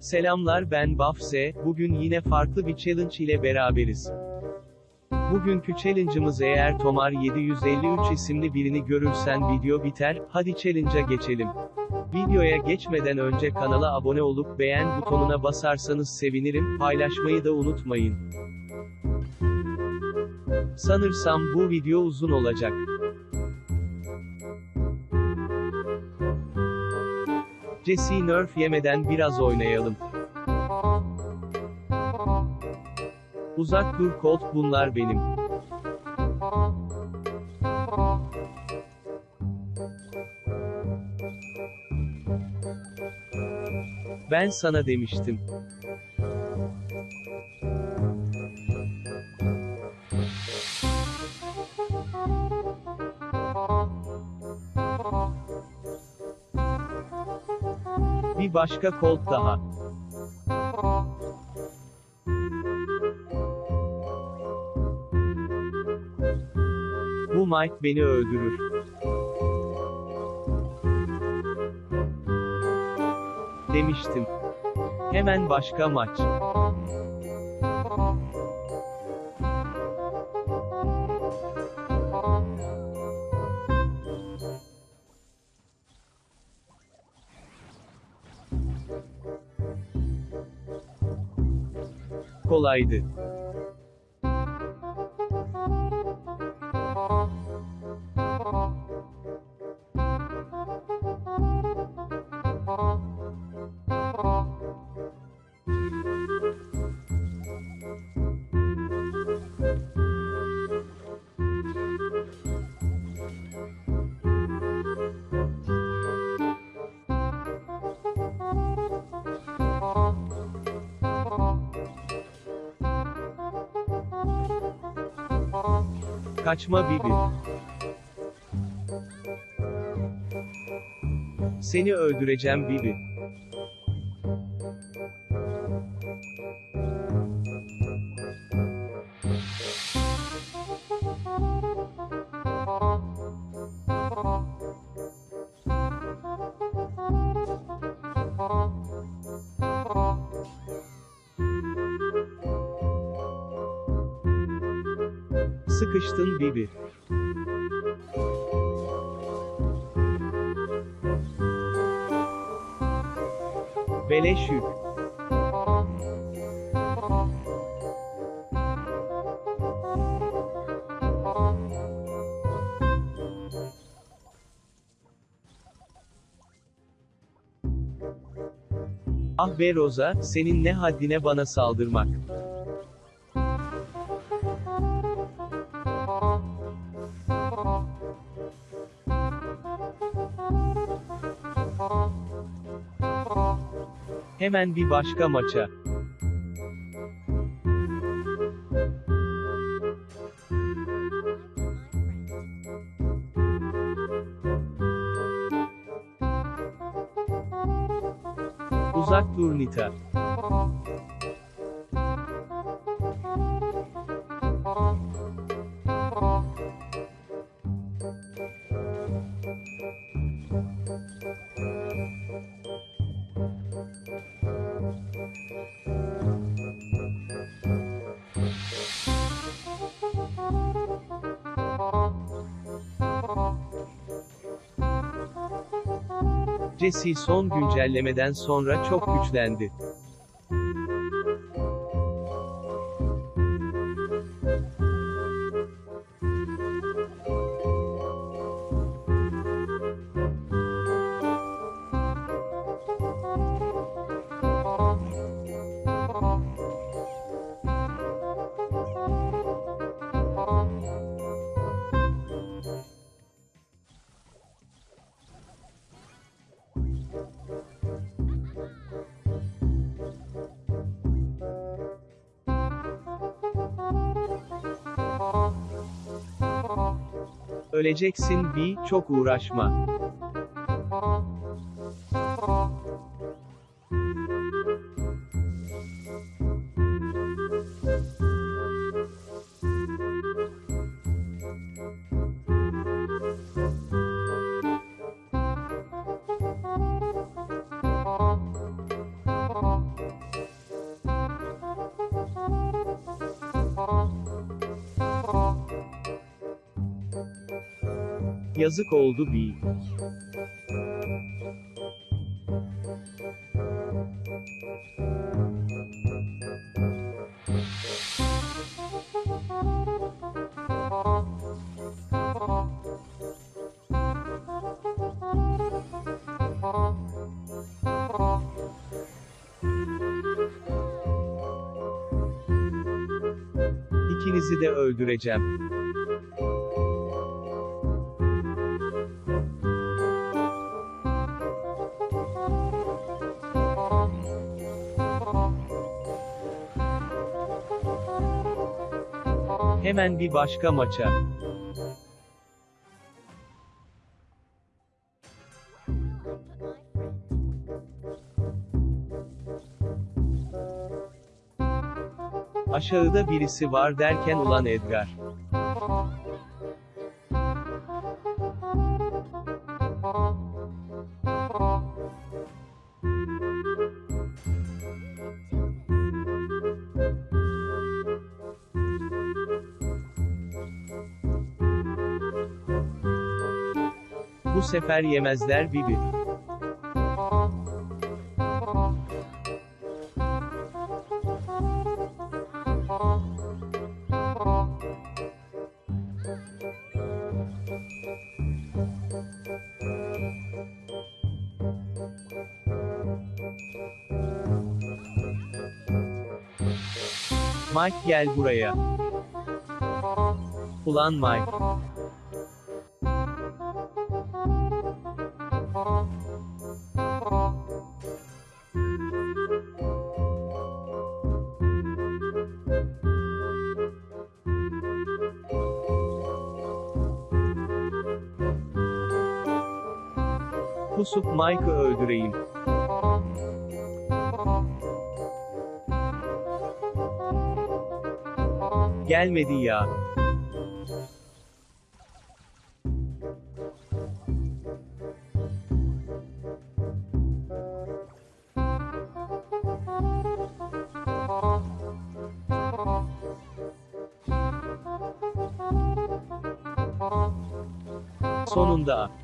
Selamlar ben Bafse, bugün yine farklı bir challenge ile beraberiz. Bugünkü challenge'ımız eğer Tomar 753 isimli birini görürsen video biter, hadi challenge'a geçelim. Videoya geçmeden önce kanala abone olup beğen butonuna basarsanız sevinirim, paylaşmayı da unutmayın. Sanırsam bu video uzun olacak. Jesse nerf yemeden biraz oynayalım. Uzak dur Colt bunlar benim. Ben sana demiştim. Başka Colt daha. Bu Mike beni öldürür. Demiştim. Hemen başka maç. Kolaydı. Kaçma Bibi. Seni öldüreceğim Bibi. Sıkıştın Bibi. Beleş yük. Ah be Roza, senin ne haddine bana saldırmak. Hemen bir başka maça. Uzak dur Jesse son güncellemeden sonra çok güçlendi. Öleceksin bir, çok uğraşma. Yazık oldu bir. İkinizi de öldüreceğim. Hemen bir başka maça. Aşağıda birisi var derken ulan Edgar. Bu sefer yemezler Bibi. Mike gel buraya. Ulan Mike. Pusup Mike'ı öldüreyim. Gelmedi ya. Sonunda.